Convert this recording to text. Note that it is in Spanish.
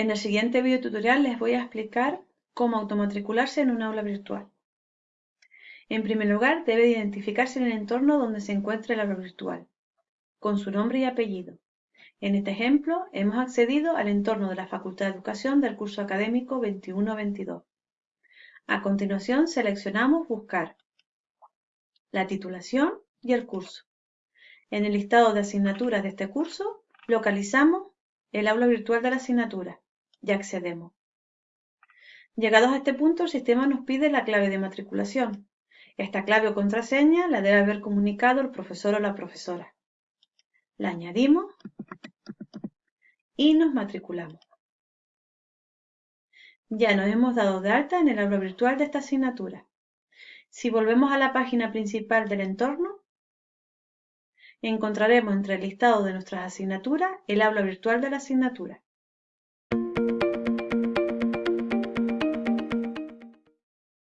En el siguiente video tutorial les voy a explicar cómo automatricularse en un aula virtual. En primer lugar, debe identificarse en el entorno donde se encuentra el aula virtual, con su nombre y apellido. En este ejemplo, hemos accedido al entorno de la Facultad de Educación del curso académico 21-22. A continuación, seleccionamos Buscar, la titulación y el curso. En el listado de asignaturas de este curso, localizamos el aula virtual de la asignatura ya accedemos. Llegados a este punto, el sistema nos pide la clave de matriculación. Esta clave o contraseña la debe haber comunicado el profesor o la profesora. La añadimos y nos matriculamos. Ya nos hemos dado de alta en el aula virtual de esta asignatura. Si volvemos a la página principal del entorno, encontraremos entre el listado de nuestras asignaturas el aula virtual de la asignatura.